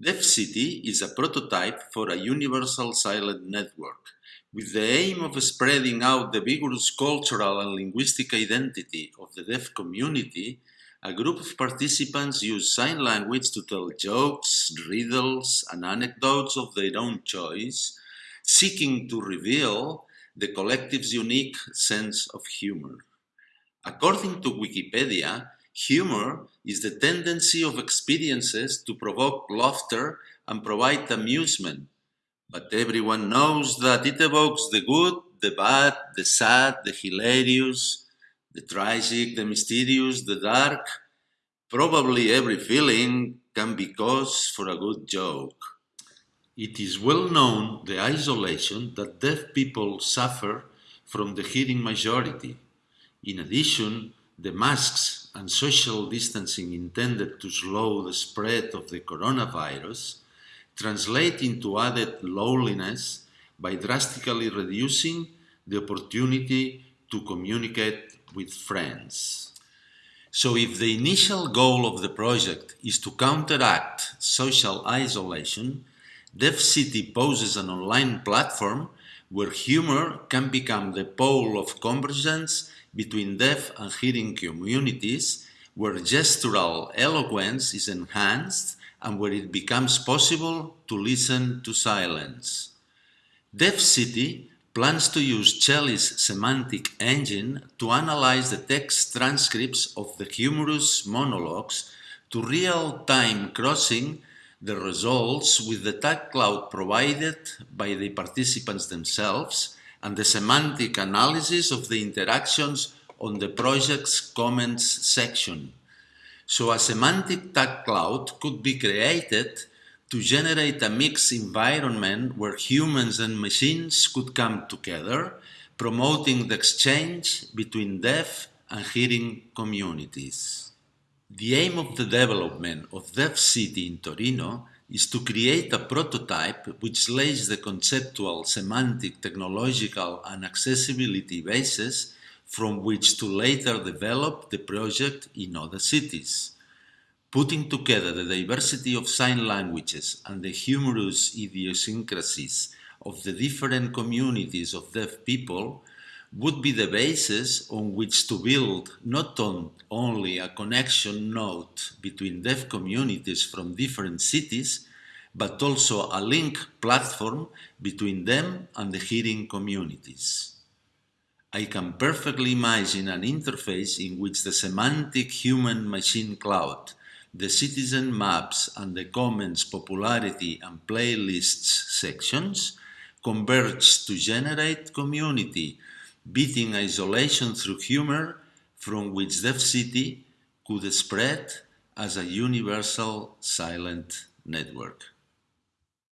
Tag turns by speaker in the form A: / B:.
A: Deaf City is a prototype for a universal silent network with the aim of spreading out the vigorous cultural and linguistic identity of the deaf community, a group of participants use sign language to tell jokes, riddles, and anecdotes of their own choice, seeking to reveal the collective's unique sense of humor. According to Wikipedia, Humor is the tendency of experiences to provoke laughter and provide amusement. But everyone knows that it evokes the good, the bad, the sad, the hilarious, the tragic, the mysterious, the dark. Probably every feeling can be cause for a good joke. It is well known the isolation that deaf people suffer from the hearing majority. In addition, the masks and social distancing intended to slow the spread of the coronavirus translate into added loneliness by drastically reducing the opportunity to communicate with friends. So if the initial goal of the project is to counteract social isolation, Deaf City poses an online platform where humor can become the pole of convergence between deaf and hearing communities where gestural eloquence is enhanced and where it becomes possible to listen to silence. Deaf City plans to use CELI's semantic engine to analyze the text transcripts of the humorous monologues to real-time crossing the results with the tag cloud provided by the participants themselves and the semantic analysis of the interactions on the project's comments section. So a semantic tag cloud could be created to generate a mixed environment where humans and machines could come together, promoting the exchange between deaf and hearing communities. The aim of the development of Deaf City in Torino is to create a prototype which lays the conceptual, semantic, technological and accessibility basis from which to later develop the project in other cities. Putting together the diversity of sign languages and the humorous idiosyncrasies of the different communities of deaf people would be the basis on which to build not on only a connection node between deaf communities from different cities, but also a link platform between them and the hearing communities. I can perfectly imagine an interface in which the semantic human-machine cloud, the citizen maps and the comments popularity and playlists sections converge to generate community beating isolation through humor from which Deaf City could spread as a universal silent network.